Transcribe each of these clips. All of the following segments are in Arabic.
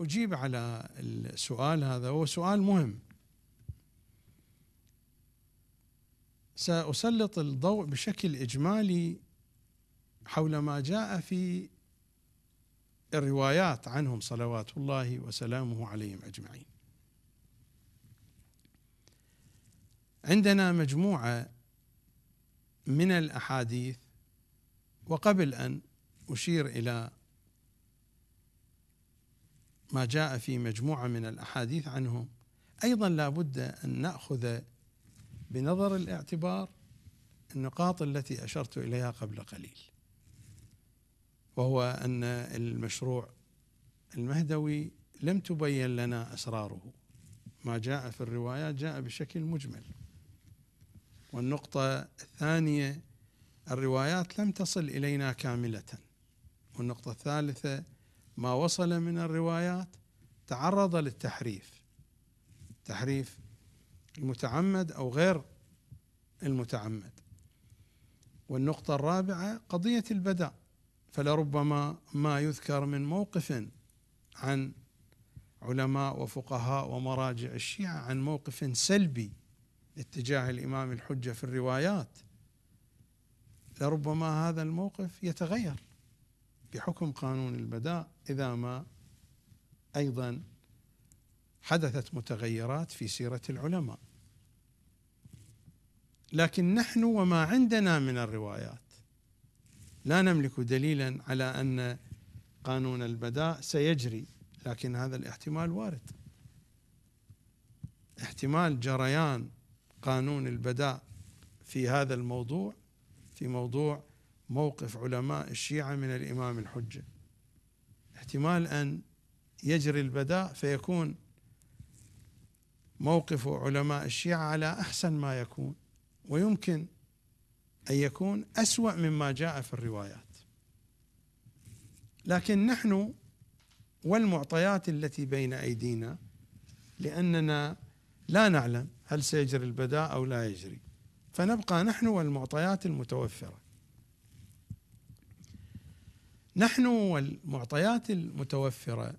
أجيب على السؤال هذا هو سؤال مهم. سأسلط الضوء بشكل إجمالي حول ما جاء في الروايات عنهم صلوات الله وسلامه عليهم أجمعين. عندنا مجموعة من الأحاديث وقبل أن أشير إلى ما جاء في مجموعة من الأحاديث عنهم. أيضا لا بد أن نأخذ بنظر الاعتبار النقاط التي أشرت إليها قبل قليل وهو أن المشروع المهدوي لم تبين لنا أسراره. ما جاء في الروايات جاء بشكل مجمل. والنقطة الثانية الروايات لم تصل إلينا كاملة. والنقطة الثالثة ما وصل من الروايات تعرض للتحريف. تحريف المتعمد أو غير المتعمد. والنقطة الرابعة قضية البداء فلربما ما يذكر من موقف عن علماء وفقهاء ومراجع الشيعة عن موقف سلبي اتجاه الإمام الحجة في الروايات. لربما هذا الموقف يتغير. بحكم قانون البداء إذا ما أيضا حدثت متغيرات في سيرة العلماء. لكن نحن وما عندنا من الروايات لا نملك دليلا على أن قانون البداء سيجري لكن هذا الاحتمال وارد. احتمال جريان قانون البداء في هذا الموضوع في موضوع موقف علماء الشيعة من الإمام الحجة. احتمال أن يجري البداء فيكون موقف علماء الشيعة على أحسن ما يكون ويمكن أن يكون أسوأ مما جاء في الروايات. لكن نحن والمعطيات التي بين أيدينا لأننا لا نعلم هل سيجري البداء أو لا يجري. فنبقى نحن والمعطيات المتوفرة. نحن والمعطيات المتوفرة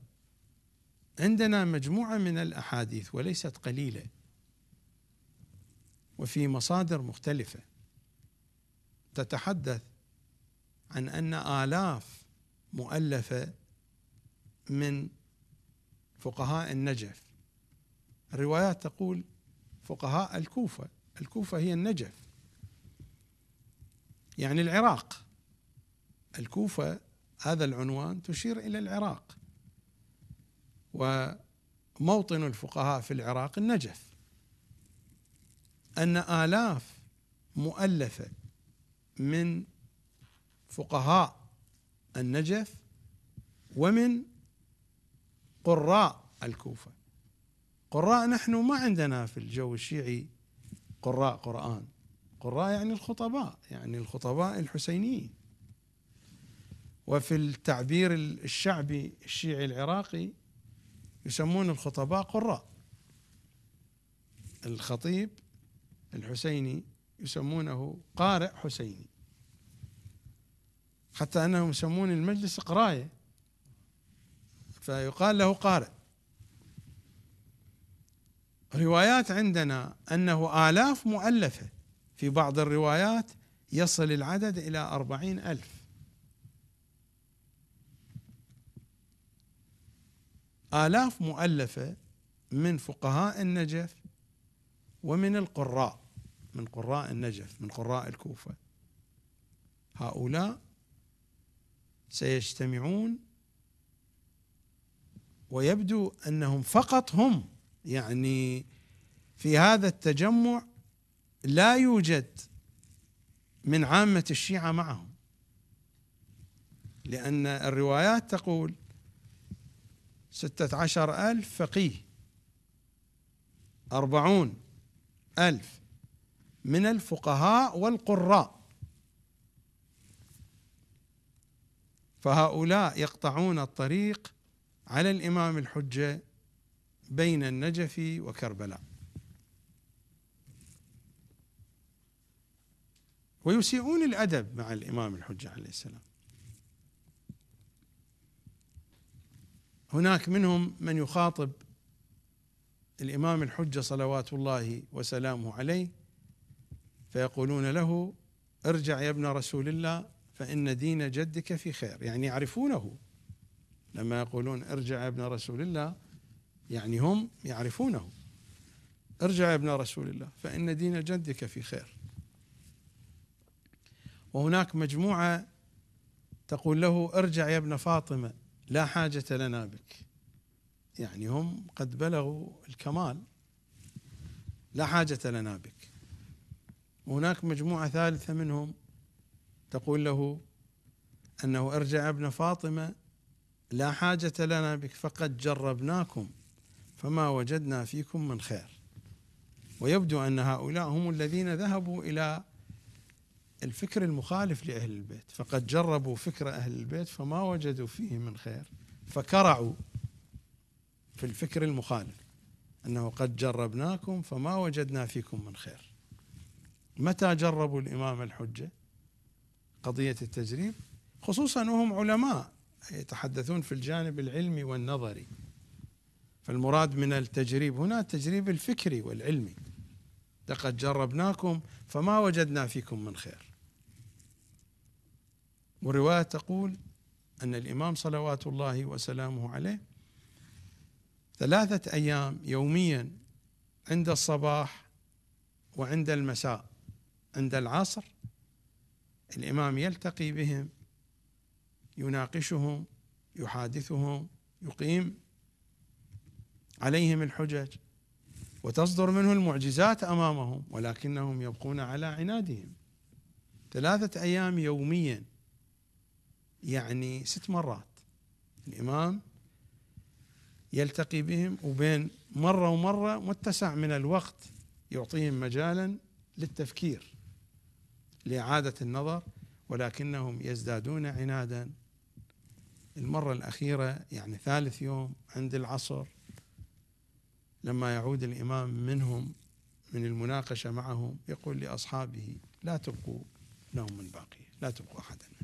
عندنا مجموعة من الأحاديث وليست قليلة وفي مصادر مختلفة تتحدث عن أن آلاف مؤلفة من فقهاء النجف. الروايات تقول فقهاء الكوفة الكوفة هي النجف. يعني العراق. الكوفة هذا العنوان تشير إلى العراق. وموطن الفقهاء في العراق النجف. أن آلاف مؤلفة من فقهاء النجف ومن قراء الكوفة. قراء نحن ما عندنا في الجو الشيعي قراء قرآن. قراء يعني الخطباء يعني الخطباء الحسينيين. وفي التعبير الشعبي الشيعي العراقي يسمون الخطباء قراء. الخطيب الحسيني يسمونه قارئ حسيني. حتى أنهم يسمون المجلس قراية فيقال له قارئ. روايات عندنا أنه آلاف مؤلفة في بعض الروايات يصل العدد إلى أربعين ألف. آلاف مؤلفة من فقهاء النجف ومن القراء من قراء النجف من قراء الكوفة. هؤلاء سيجتمعون ويبدو أنهم فقط هم. يعني في هذا التجمع لا يوجد من عامة الشيعة معهم لأن الروايات تقول ستة عشر ألف فقيه. أربعون ألف من الفقهاء والقراء. فهؤلاء يقطعون الطريق على الإمام الحجة بين النجف وكربلاء. ويسيئون الأدب مع الإمام الحجة عليه السلام. هناك منهم من يخاطب الإمام الحجة صلوات الله وسلامه عليه فيقولون له ارجع يا ابن رسول الله فإن دين جدك في خير. يعني يعرفونه. لما يقولون ارجع يا ابن رسول الله يعني هم يعرفونه. ارجع يا ابن رسول الله فإن دين جدك في خير. وهناك مجموعة تقول له ارجع يا ابن فاطمة لا حاجة لنا بك. يعني هم قد بلغوا الكمال. لا حاجة لنا بك. وهناك مجموعة ثالثة منهم تقول له أنه ارجع ابن فاطمة لا حاجة لنا بك فقد جربناكم فما وجدنا فيكم من خير. ويبدو أن هؤلاء هم الذين ذهبوا إلى الفكر المخالف لأهل البيت. فقد جربوا فكر أهل البيت فما وجدوا فيه من خير. فكرعوا في الفكر المخالف. أنه قد جربناكم فما وجدنا فيكم من خير. متى جربوا الإمام الحجة؟ قضية التجريب. خصوصا وهم علماء يتحدثون في الجانب العلمي والنظري. فالمراد من التجريب هنا التجريب الفكري والعلمي. لقد جربناكم فما وجدنا فيكم من خير. ورواية تقول أن الإمام صلوات الله وسلامه عليه ثلاثة أيام يوميا عند الصباح وعند المساء. عند العصر الإمام يلتقي بهم يناقشهم يحادثهم يقيم عليهم الحجج وتصدر منه المعجزات أمامهم ولكنهم يبقون على عنادهم. ثلاثة أيام يوميا يعني ست مرات. الإمام يلتقي بهم وبين مرة ومرة متسع من الوقت يعطيهم مجالا للتفكير لإعادة النظر ولكنهم يزدادون عنادا. المرة الأخيرة يعني ثالث يوم عند العصر لما يعود الإمام منهم من المناقشة معهم يقول لأصحابه لا تبقوا لهم من باقية لا تبقوا أحدا. منهم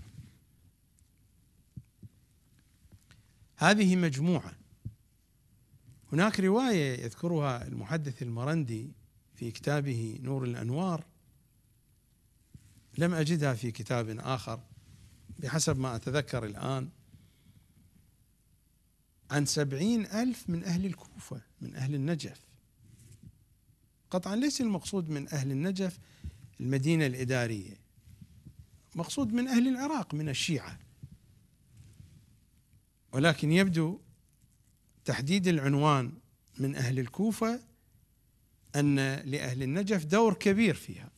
هذه مجموعة. هناك رواية يذكرها المحدث المرندي في كتابه نور الأنوار. لم أجدها في كتاب آخر بحسب ما أتذكر الآن عن سبعين ألف من أهل الكوفة من أهل النجف. قطعا ليس المقصود من أهل النجف المدينة الإدارية مقصود من أهل العراق من الشيعة. ولكن يبدو تحديد العنوان من أهل الكوفة أن لأهل النجف دور كبير فيها.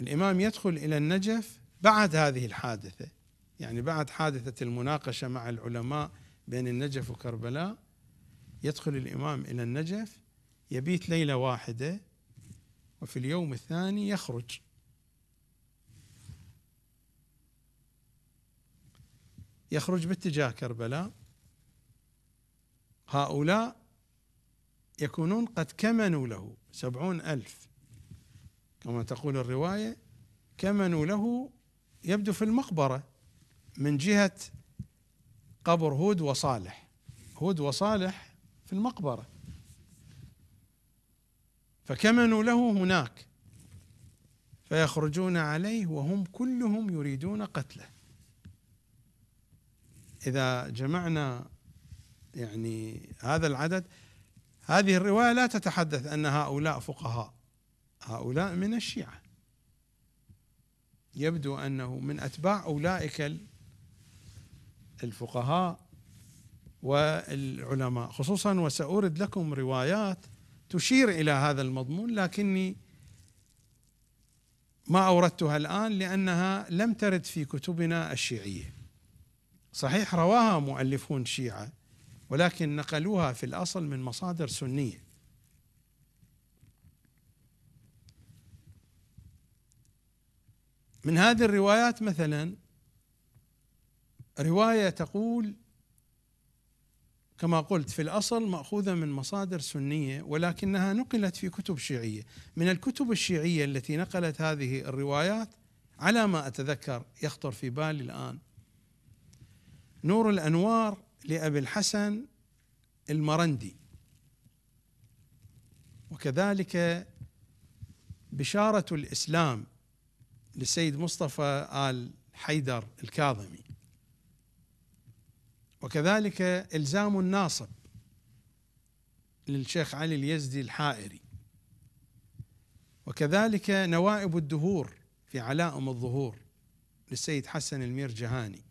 الإمام يدخل إلى النجف بعد هذه الحادثة يعني بعد حادثة المناقشة مع العلماء بين النجف وكربلاء يدخل الإمام إلى النجف يبيت ليلة واحدة وفي اليوم الثاني يخرج. يخرج باتجاه كربلاء. هؤلاء يكونون قد كمنوا له سبعون ألف. كما تقول الرواية كمنوا له يبدو في المقبرة من جهة قبر هود وصالح. هود وصالح في المقبرة. فكمنوا له هناك فيخرجون عليه وهم كلهم يريدون قتله. إذا جمعنا يعني هذا العدد هذه الرواية لا تتحدث أن هؤلاء فقهاء هؤلاء من الشيعة. يبدو أنه من أتباع أولئك الفقهاء والعلماء. خصوصا وسأورد لكم روايات تشير إلى هذا المضمون لكني ما أوردتها الآن لأنها لم ترد في كتبنا الشيعية. صحيح رواها مؤلفون شيعة ولكن نقلوها في الأصل من مصادر سنية. من هذه الروايات مثلا رواية تقول كما قلت في الأصل مأخوذة من مصادر سنية ولكنها نقلت في كتب شيعية. من الكتب الشيعية التي نقلت هذه الروايات على ما أتذكر يخطر في بالي الآن نور الأنوار لأبي الحسن المرندي. وكذلك بشارة الإسلام للسيد مصطفى آل حيدر الكاظمي. وكذلك إلزام الناصب للشيخ علي اليزدي الحائري. وكذلك نوائب الدهور في علائم الظهور للسيد حسن المير جهاني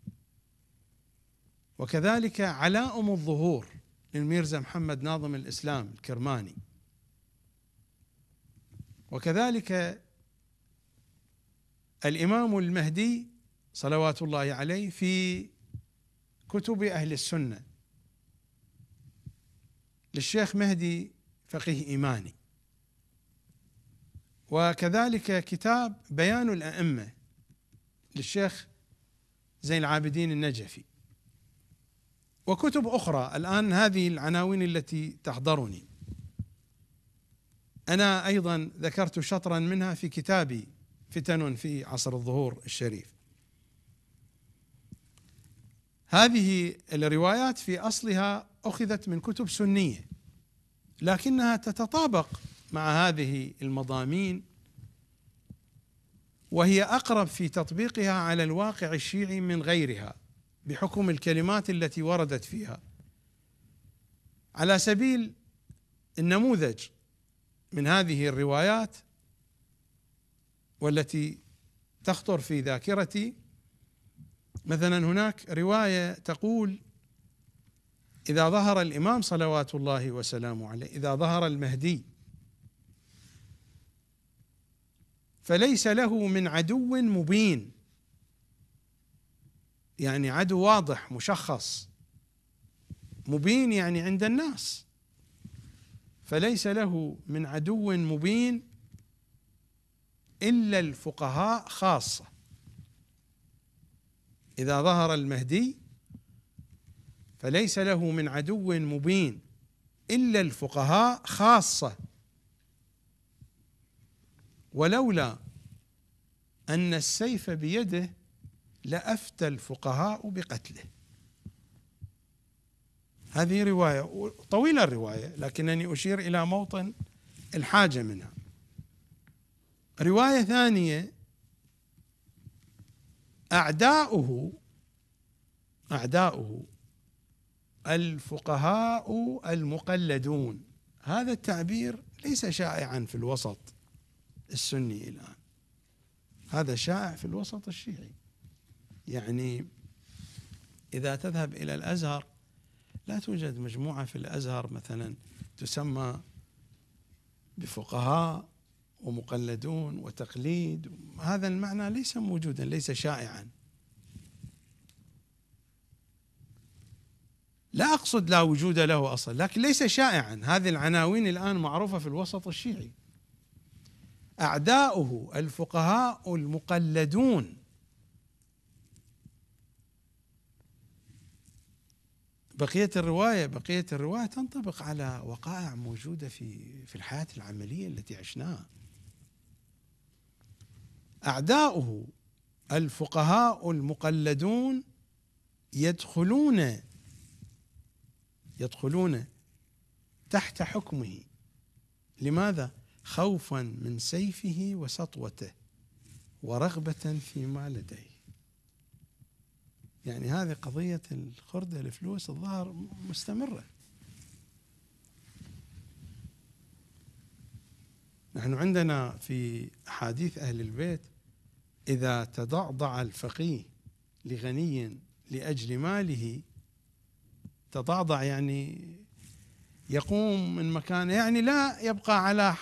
وكذلك علائم الظهور للميرزا محمد ناظم الإسلام الكرماني. وكذلك الإمام المهدي صلوات الله عليه في كتب أهل السنة. للشيخ مهدي فقيه إيماني. وكذلك كتاب بيان الأئمة للشيخ زين العابدين النجفي. وكتب أخرى. الآن هذه العناوين التي تحضرني. أنا أيضا ذكرت شطرا منها في كتابي فتن في عصر الظهور الشريف. هذه الروايات في أصلها أخذت من كتب سنية لكنها تتطابق مع هذه المضامين وهي أقرب في تطبيقها على الواقع الشيعي من غيرها. بحكم الكلمات التي وردت فيها. على سبيل النموذج من هذه الروايات والتي تخطر في ذاكرتي مثلا هناك رواية تقول إذا ظهر الإمام صلوات الله وسلامه عليه إذا ظهر المهدي فليس له من عدو مبين. يعني عدو واضح مشخص مبين يعني عند الناس. فليس له من عدو مبين إلا الفقهاء خاصة. إذا ظهر المهدي فليس له من عدو مبين إلا الفقهاء خاصة. ولولا أن السيف بيده لأفتى الفقهاء بقتله. هذه رواية طويلة الرواية لكنني أشير إلى موطن الحاجة منها. رواية ثانية أعداؤه أعداؤه الفقهاء المقلدون. هذا التعبير ليس شائعا في الوسط السني الآن. هذا شائع في الوسط الشيعي. يعني إذا تذهب إلى الأزهر لا توجد مجموعة في الأزهر مثلا تسمى بفقهاء ومقلدون وتقليد. هذا المعنى ليس موجودا ليس شائعا. لا أقصد لا وجود له أصلا لكن ليس شائعا. هذه العناوين الآن معروفة في الوسط الشيعي. أعداؤه الفقهاء المقلدون بقية الرواية بقية الرواية تنطبق على وقائع موجودة في في الحياة العملية التي عشناها. أعداؤه الفقهاء المقلدون يدخلون يدخلون تحت حكمه. لماذا؟ خوفا من سيفه وسطوته ورغبة فيما لديه. يعني هذه قضية الخرده الفلوس الظاهر مستمرة. نحن عندنا في أحاديث أهل البيت إذا تضعضع الفقيه لغني لأجل ماله تضعضع يعني يقوم من مكانه يعني لا يبقى على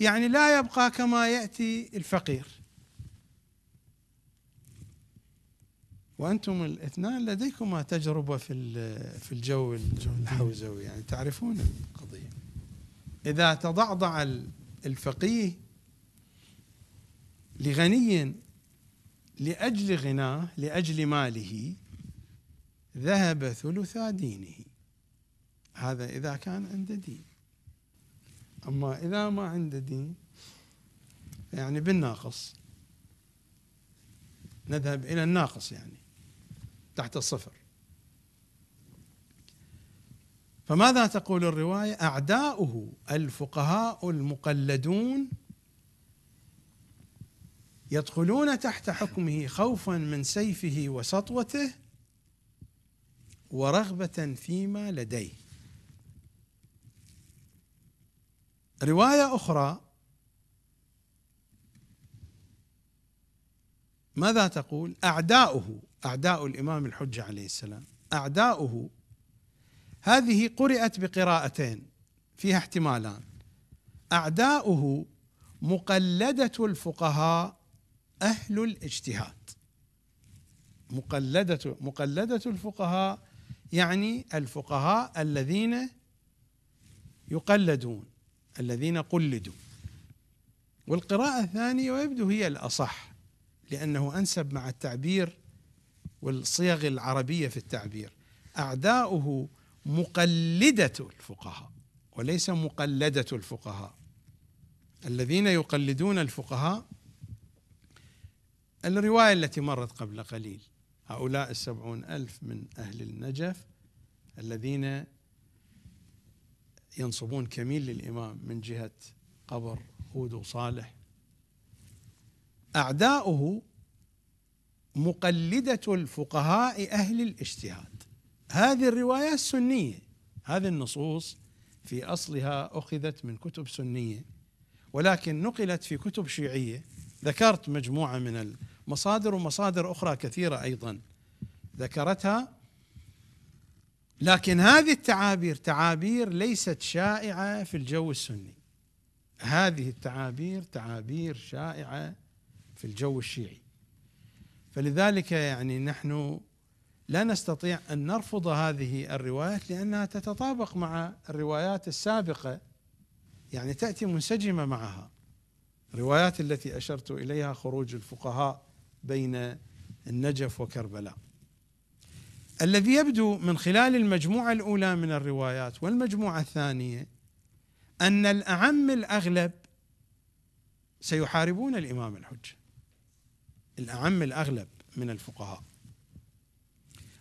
يعني لا يبقى كما يأتي الفقير. وأنتم الاثنان لديكما تجربة في في الجو الحوزوي يعني تعرفون القضية. إذا تضعضع الفقيه لغني لأجل غناه لأجل ماله ذهب ثلثا دينه. هذا إذا كان عنده دين. أما إذا ما عنده دين يعني بالناقص. نذهب إلى الناقص يعني. تحت الصفر. فماذا تقول الرواية؟ أعداؤه الفقهاء المقلدون يدخلون تحت حكمه خوفا من سيفه وسطوته ورغبة فيما لديه. رواية أخرى ماذا تقول؟ أعداؤه أعداء الإمام الحجة عليه السلام. أعداؤه هذه قرات بقراءتين فيها احتمالان. أعداؤه مقلدة الفقهاء أهل الاجتهاد. مقلدة مقلدة الفقهاء يعني الفقهاء الذين يقلدون الذين قلدوا. والقراءة الثانية ويبدو هي الأصح لأنه أنسب مع التعبير والصيغ العربية في التعبير. أعداؤه مقلدة الفقهاء وليس مقلدة الفقهاء. الذين يقلدون الفقهاء الرواية التي مرت قبل قليل. هؤلاء السبعون ألف من أهل النجف الذين ينصبون كميل للإمام من جهة قبر هود وصالح. أعداؤه مقلدة الفقهاء أهل الاجتهاد. هذه الرواية السنية هذه النصوص في أصلها أخذت من كتب سنية ولكن نقلت في كتب شيعية. ذكرت مجموعة من المصادر ومصادر أخرى كثيرة أيضا ذكرتها. لكن هذه التعابير تعابير ليست شائعة في الجو السني. هذه التعابير تعابير شائعة في الجو الشيعي. فلذلك يعني نحن لا نستطيع أن نرفض هذه الروايات لأنها تتطابق مع الروايات السابقة. يعني تأتي منسجمة معها. الروايات التي أشرت إليها خروج الفقهاء بين النجف وكربلاء. الذي يبدو من خلال المجموعة الأولى من الروايات والمجموعة الثانية أن الأعم الأغلب سيحاربون الإمام الحجة. الأعم الأغلب من الفقهاء.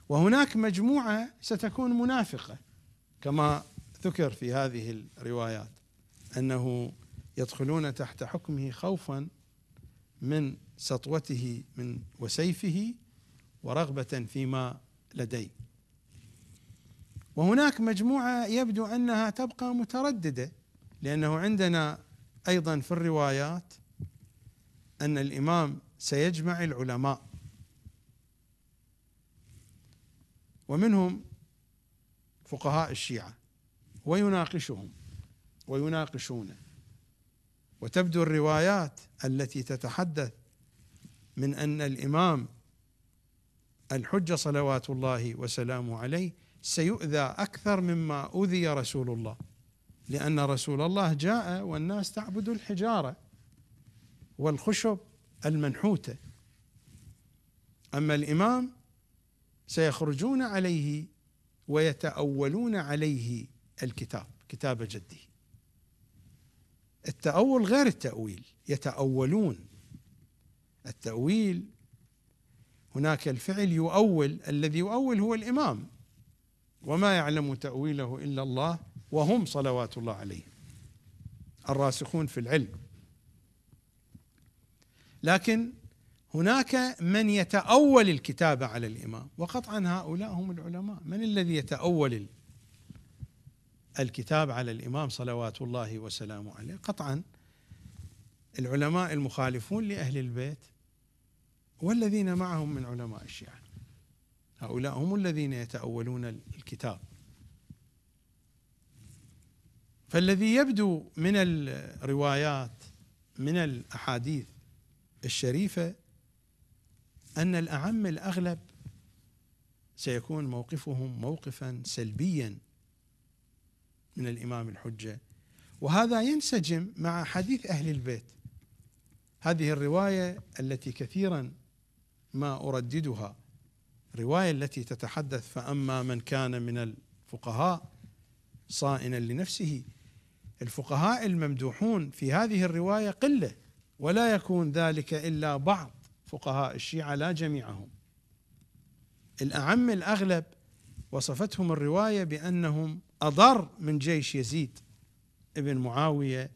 وهناك مجموعة ستكون منافقة كما ذكر في هذه الروايات أنه يدخلون تحت حكمه خوفا من سطوته من وسيفه ورغبة فيما لديه. وهناك مجموعة يبدو أنها تبقى مترددة لأنه عندنا أيضا في الروايات أن الإمام سيجمع العلماء. ومنهم فقهاء الشيعة ويناقشهم ويناقشونه وتبدو الروايات التي تتحدث من أن الإمام الحجه صلوات الله وسلامه عليه سيؤذى أكثر مما اوذي رسول الله لأن رسول الله جاء والناس تعبد الحجارة. والخشب المنحوتة. أما الإمام سيخرجون عليه ويتأولون عليه الكتاب كتاب جده. التأول غير التأويل يتأولون. التأويل هناك الفعل يؤول الذي يؤول هو الإمام. وما يعلم تأويله إلا الله وهم صلوات الله عليهم. الراسخون في العلم. لكن هناك من يتأول الكتابة على الإمام وقطعا هؤلاء هم العلماء. من الذي يتأول الكتاب على الإمام صلوات الله وسلامه عليه؟ قطعا العلماء المخالفون لأهل البيت والذين معهم من علماء الشيعة. هؤلاء هم الذين يتأولون الكتاب. فالذي يبدو من الروايات من الأحاديث الشريفة أن الأعم الأغلب سيكون موقفهم موقفا سلبيا من الإمام الحجة. وهذا ينسجم مع حديث أهل البيت. هذه الرواية التي كثيرا ما أرددها. الرواية التي تتحدث فأما من كان من الفقهاء صائنا لنفسه الفقهاء الممدوحون في هذه الرواية قلة. ولا يكون ذلك إلا بعض فقهاء الشيعة لا جميعهم. الأعم الأغلب وصفتهم الرواية بأنهم أضر من جيش يزيد ابن معاوية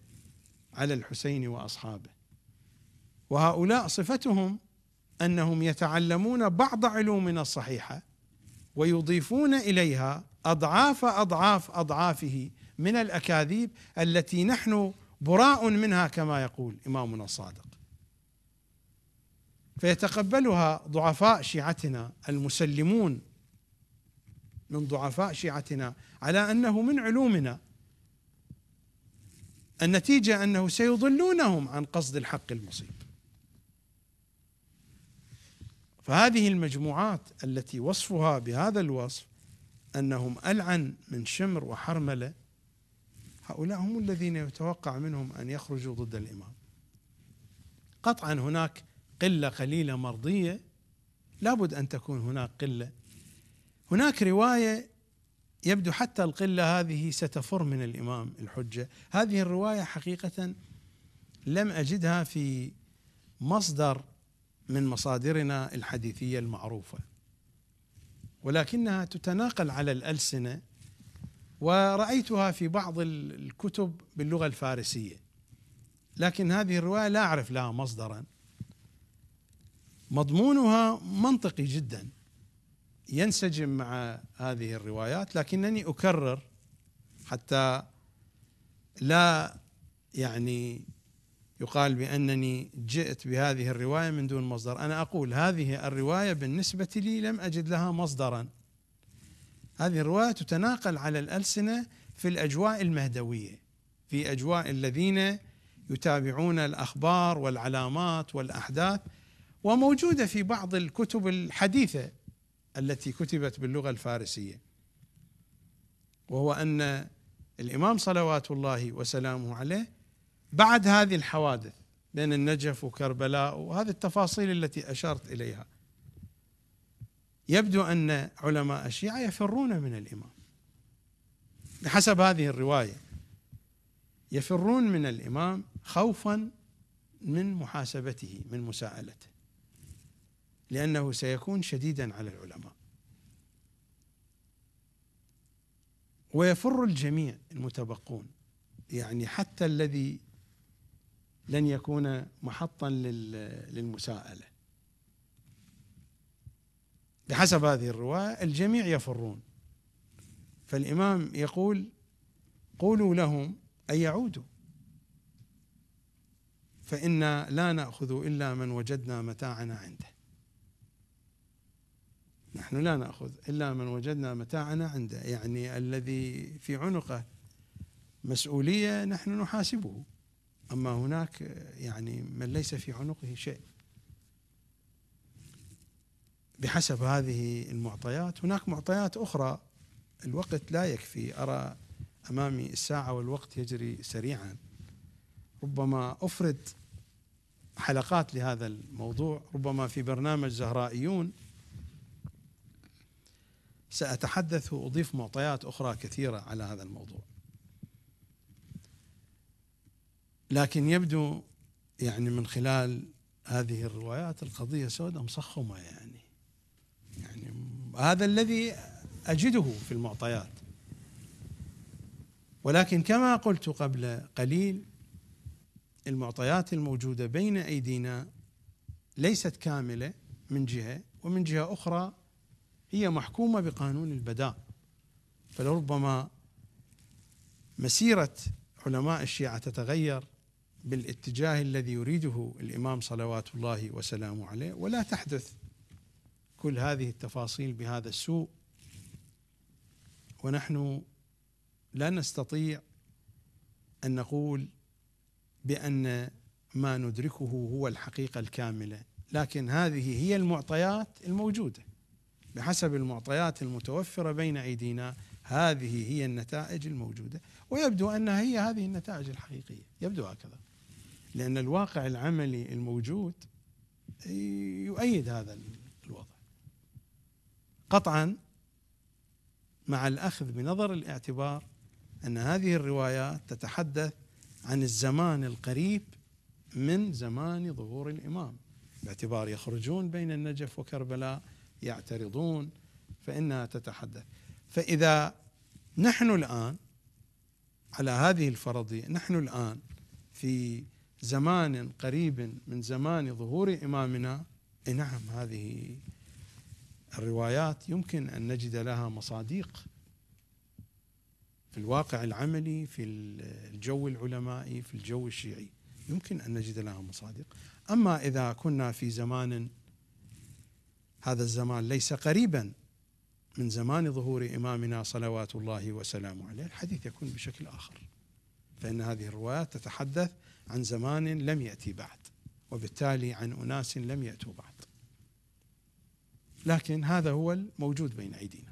على الحسين وأصحابه. وهؤلاء صفتهم أنهم يتعلمون بعض علومنا الصحيحة ويضيفون إليها أضعاف أضعاف أضعافه من الأكاذيب التي نحن براء منها كما يقول إمامنا الصادق. فيتقبلها ضعفاء شيعتنا المسلمون من ضعفاء شيعتنا على أنه من علومنا. النتيجة أنه سيضلونهم عن قصد الحق المصيب. فهذه المجموعات التي وصفها بهذا الوصف أنهم ألعن من شمر وحرملة هؤلاء هم الذين يتوقع منهم أن يخرجوا ضد الإمام. قطعا هناك قلة قليلة مرضية لابد أن تكون هناك قلة. هناك رواية يبدو حتى القلة هذه ستفر من الإمام الحجة. هذه الرواية حقيقة لم أجدها في مصدر من مصادرنا الحديثية المعروفة ولكنها تتناقل على الألسنة ورأيتها في بعض الكتب باللغة الفارسية. لكن هذه الرواية لا أعرف لها مصدرا. مضمونها منطقي جدا. ينسجم مع هذه الروايات لكنني أكرر حتى لا يعني يقال بأنني جئت بهذه الرواية من دون مصدر. أنا أقول هذه الرواية بالنسبة لي لم أجد لها مصدرا. هذه الرواية تتناقل على الألسنة في الأجواء المهدوية في أجواء الذين يتابعون الأخبار والعلامات والأحداث وموجودة في بعض الكتب الحديثة التي كتبت باللغة الفارسية. وهو أن الإمام صلوات الله وسلامه عليه بعد هذه الحوادث بين النجف وكربلاء وهذه التفاصيل التي أشرت إليها يبدو أن علماء الشيعة يفرون من الإمام. بحسب هذه الرواية يفرون من الإمام خوفا من محاسبته من مساءلته لأنه سيكون شديدا على العلماء. ويفر الجميع المتبقون يعني حتى الذي لن يكون محطا للمساءلة. بحسب هذه الرواية الجميع يفرون. فالإمام يقول قولوا لهم أن يعودوا. فإنا لا نأخذ إلا من وجدنا متاعنا عنده. نحن لا نأخذ إلا من وجدنا متاعنا عنده. يعني الذي في عنقه مسؤولية نحن نحاسبه. أما هناك يعني من ليس في عنقه شيء. بحسب هذه المعطيات. هناك معطيات أخرى. الوقت لا يكفي. أرى أمامي الساعة والوقت يجري سريعا. ربما أفرد حلقات لهذا الموضوع. ربما في برنامج زهرائيون. سأتحدث. وأضيف معطيات أخرى كثيرة على هذا الموضوع. لكن يبدو يعني من خلال هذه الروايات القضية سوداء مصخمة يعني. يعني هذا الذي أجده في المعطيات. ولكن كما قلت قبل قليل المعطيات الموجودة بين أيدينا ليست كاملة من جهة ومن جهة أخرى هي محكومة بقانون البداء. فلربما مسيرة علماء الشيعة تتغير بالاتجاه الذي يريده الإمام صلوات الله وسلامه عليه ولا تحدث كل هذه التفاصيل بهذا السوء. ونحن لا نستطيع أن نقول بأن ما ندركه هو الحقيقة الكاملة لكن هذه هي المعطيات الموجودة. بحسب المعطيات المتوفرة بين أيدينا هذه هي النتائج الموجودة. ويبدو أنها هي هذه النتائج الحقيقية. يبدو هكذا. لأن الواقع العملي الموجود يؤيد هذا قطعا مع الأخذ بنظر الاعتبار أن هذه الروايات تتحدث عن الزمان القريب من زمان ظهور الإمام. باعتبار يخرجون بين النجف وكربلاء يعترضون فإنها تتحدث. فإذا نحن الآن على هذه الفرضية نحن الآن في زمان قريب من زمان ظهور إمامنا نعم هذه الروايات يمكن أن نجد لها مصاديق في الواقع العملي في الجو العلمائي في الجو الشيعي. يمكن أن نجد لها مصادق أما إذا كنا في زمان هذا الزمان ليس قريبا من زمان ظهور إمامنا صلوات الله وسلامه عليه الحديث يكون بشكل آخر. فإن هذه الروايات تتحدث عن زمان لم يأتي بعد وبالتالي عن أناس لم يأتوا بعد. لكن هذا هو الموجود بين أيدينا.